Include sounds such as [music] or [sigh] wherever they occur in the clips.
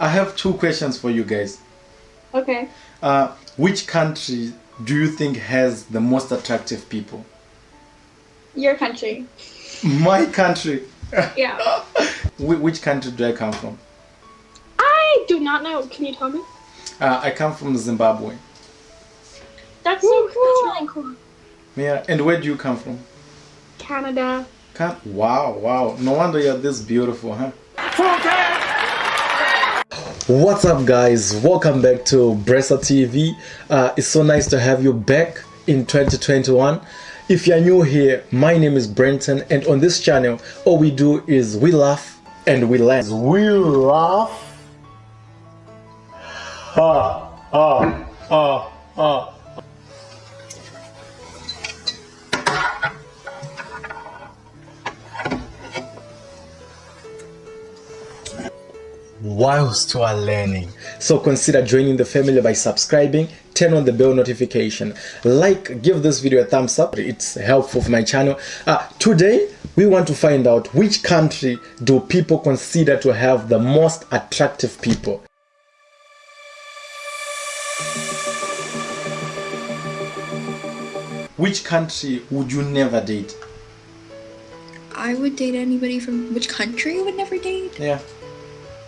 I have two questions for you guys. Okay. Uh, which country do you think has the most attractive people? Your country. My country. Yeah. [laughs] Which country do I come from? I do not know. Can you tell me? Uh, I come from Zimbabwe. That's so cool. That's really cool. Yeah, and where do you come from? Canada. Can- wow, wow. No wonder you're this beautiful, huh? What's up, guys? Welcome back to Bressa TV. Uh, it's so nice to have you back in 2021. If you're new here, my name is Brenton, and on this channel, all we do is we laugh and we laugh. We laugh. Ah, ah, ah, ah. Whilst you are learning. So consider joining the family by subscribing, turn on the bell notification, like, give this video a thumbs up. It's helpful for my channel. Uh, today, we want to find out which country do people consider to have the most attractive people. Which country would you never date? I would date anybody from which country I would never date? Yeah.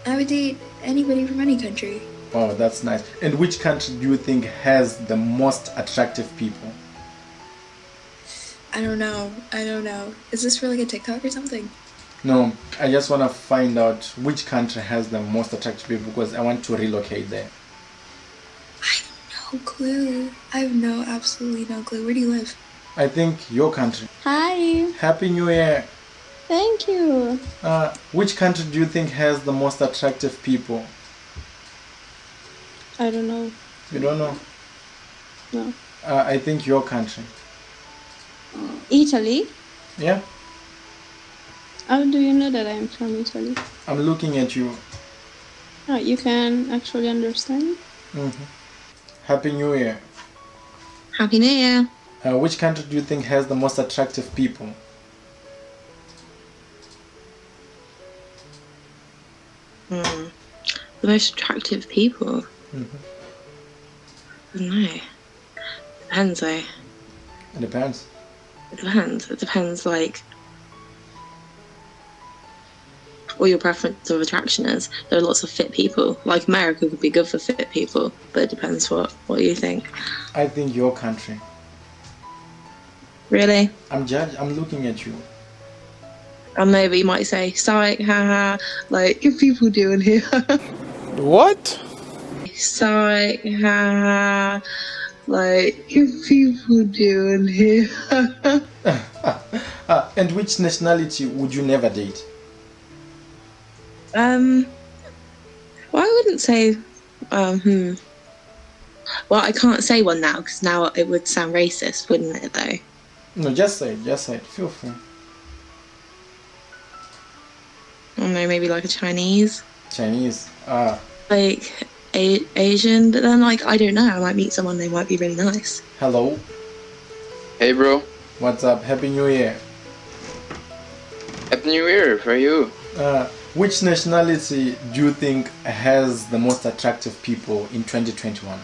I would date anybody from any country. Oh, that's nice. And which country do you think has the most attractive people? I don't know. I don't know. Is this for like a TikTok or something? No, I just want to find out which country has the most attractive people because I want to relocate there. I have no clue. I have no, absolutely no clue. Where do you live? I think your country. Hi, Happy New Year. Thank you. Uh, which country do you think has the most attractive people? I don't know. You don't know? No. Uh, I think your country. Italy? Yeah? How do you know that I'm from Italy? I'm looking at you. Oh, you can actually understand? hmm Happy New Year. Happy New Year. Uh, which country do you think has the most attractive people? The most attractive people. Mhm. I don't know. Depends though. It depends. It depends. It depends like what your preference of attraction is. There are lots of fit people. Like America could be good for fit people, but it depends what what you think. I think your country. Really? I'm judge. I'm looking at you. I know, but you might say, "Psych, haha!" Like, good people doing here. [laughs] What? Psych, haha! Like, people doing here. [laughs] Uh, and which nationality would you never date? Um, well, I wouldn't say. Um, hmm. Well, I can't say one now because now it would sound racist, wouldn't it? Though. No, just say it. Just say it. Feel free. I don't know, maybe like a Chinese, Chinese. Ah, like a- Asian. But then, like, I don't know. I might meet someone. They might be really nice. hello. Hey, bro. What's up? Happy New Year. Happy New Year for you. Uh, which nationality do you think has the most attractive people in 2021?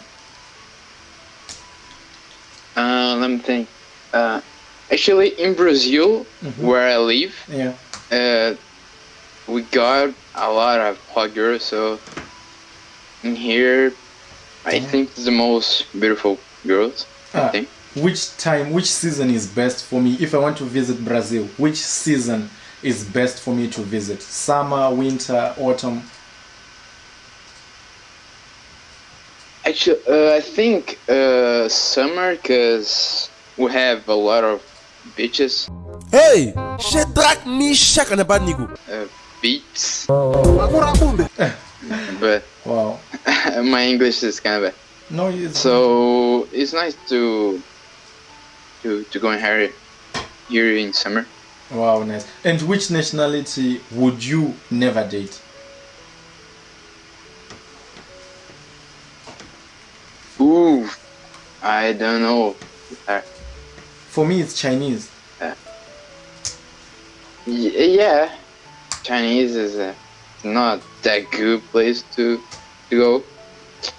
Uh, let me think. Uh, actually, in Brazil, Mhm. where I live, Yeah. uh, we got a lot of hot girls. So in here, I Mhm. think the most beautiful girls. I Ah, think. which time, which season is best for me if I want to visit Brazil? Which season is best for me to visit? Summer, winter, autumn? Actually, uh, I think uh, summer, cause we have a lot of beaches, Hey, she Shadrach Meshach and Abednego. uh, beats. but Wow. [laughs] my English is kind of bad. No, it's So it's nice to to to go in here here in summer. wow, nice. And which nationality would you never date? Ooh, I don't know. Uh, For me, it's Chinese. y- yeah, Chinese is uh, not that good place to to go.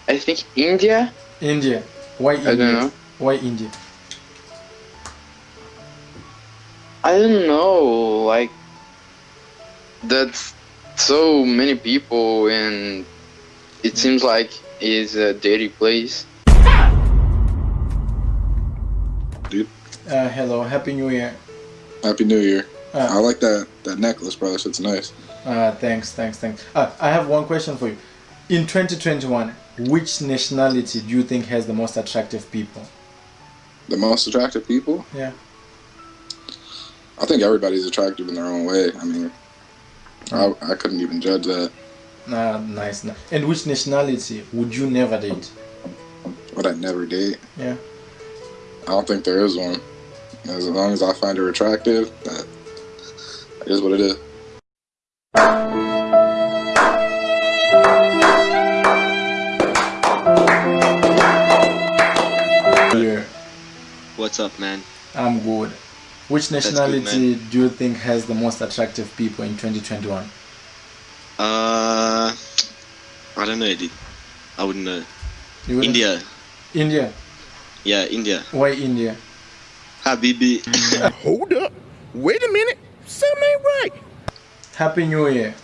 I think India. India. Why India? I don't know. Why India? I don't know. Like that's so many people, and it seems like it's a dirty place. Uh, hello, Happy New Year. Happy New Year. I Uh, like that that necklace, bro. That shit's nice. uh, thanks, thanks, thanks. Uh, I have one question for you. In 2021, which nationality do you think has the most attractive people? The most attractive people. Yeah. I think everybody's attractive in their own way. I mean, I, I couldn't even judge that. Uh, nice. And which nationality would you never date? But I never date. Yeah. I don't think there is one. As long as I find her attractive, that is what it is. Here, What's up, man? I'm good. Which good, nationality do you think has the most attractive people in 2021? Uh, I don't know, dude. I wouldn't know. You wouldn't- India. India. Yeah, India. Why India? Habibi. [laughs] Hold up. Wait a minute. Something ain't right. Happy New Year.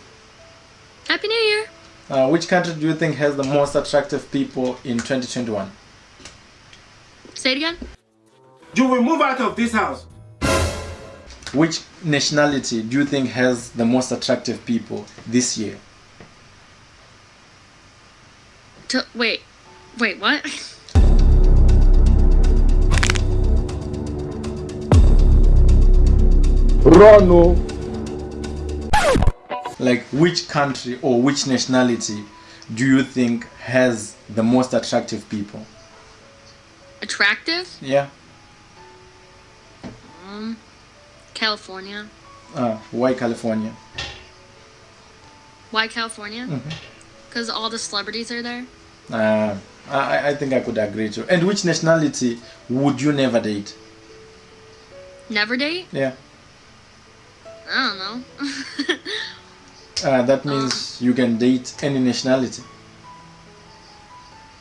Happy New Year. Uh, which country do you think has the most attractive people in 2021? Say it again. You will move out of this house. Which nationality do you think has the most attractive people this year? To, wait. Wait, what? [laughs] Like, which country or which nationality do you think has the most attractive people? Attractive? Yeah. Um, California. Uh, why California? Why California? Mhm. Because all the celebrities are there. Uh, I, I think I could agree to. And which nationality would you never date? Never date? Yeah. I don't know. [laughs] Uh, that means you can date any nationality.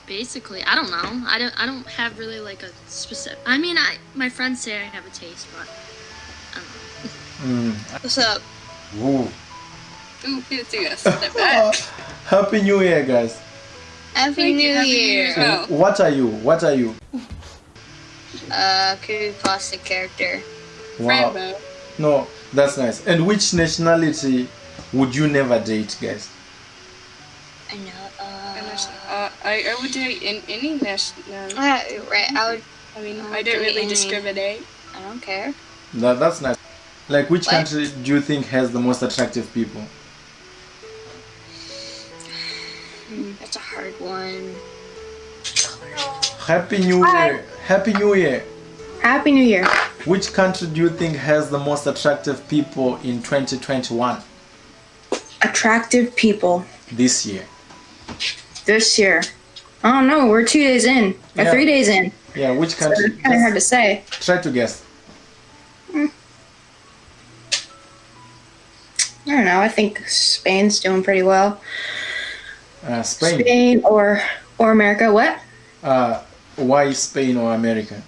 Basically, I don't know. I don't. I don't have really like a specific. I mean, I my friends say I have a taste, but I don't know. Mm. What's up? Ooh. Ooh, it's you guys. Step. [laughs] Happy New Year, guys. Happy New Happy New Year. Year. Oh. What are you? What are you? Uh, creepypasta character. Wow. Rainbow. No, that's nice. And which nationality would you never date, guys? I know. Uh, Uh, I, I would date in any national. uh, right. I would. I mean, I I don't really any- discriminate. I don't care. That, that's nice. Like, which What? country do you think has the most attractive people? That's a hard one. Happy New Year. Happy New Year. Happy New Year. Which country do you think has the most attractive people in 2021 Attractive people this year? this year. I don't know. We're two days in. Or Yeah. three days in. Yeah, which country? it's kind of hard to say. Try to guess. I don't know. I think Spain's doing pretty well. Uh, Spain. Spain or or America. What? Uh, why Spain or America?